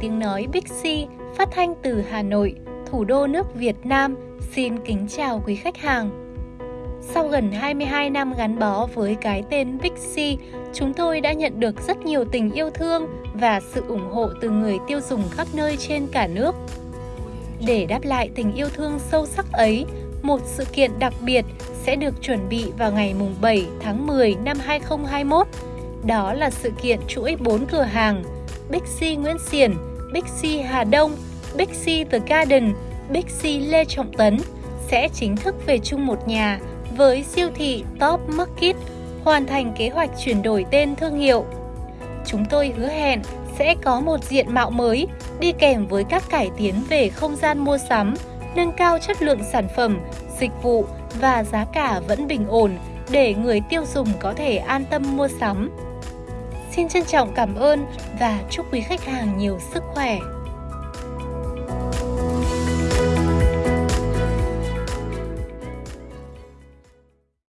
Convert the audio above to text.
tiếng nói Bixi phát thanh từ Hà Nội, thủ đô nước Việt Nam. Xin kính chào quý khách hàng. Sau gần 22 năm gắn bó với cái tên Bixi, chúng tôi đã nhận được rất nhiều tình yêu thương và sự ủng hộ từ người tiêu dùng khắp nơi trên cả nước. Để đáp lại tình yêu thương sâu sắc ấy, một sự kiện đặc biệt sẽ được chuẩn bị vào ngày 7 tháng 10 năm 2021. Đó là sự kiện chuỗi 4 cửa hàng Bixi Nguyễn Xiển, Bixi Hà Đông, Bixi The Garden, Bixi Lê Trọng Tấn sẽ chính thức về chung một nhà với siêu thị Top Market hoàn thành kế hoạch chuyển đổi tên thương hiệu. Chúng tôi hứa hẹn sẽ có một diện mạo mới đi kèm với các cải tiến về không gian mua sắm, nâng cao chất lượng sản phẩm, dịch vụ và giá cả vẫn bình ổn để người tiêu dùng có thể an tâm mua sắm. Xin trân trọng cảm ơn và chúc quý khách hàng nhiều sức khỏe.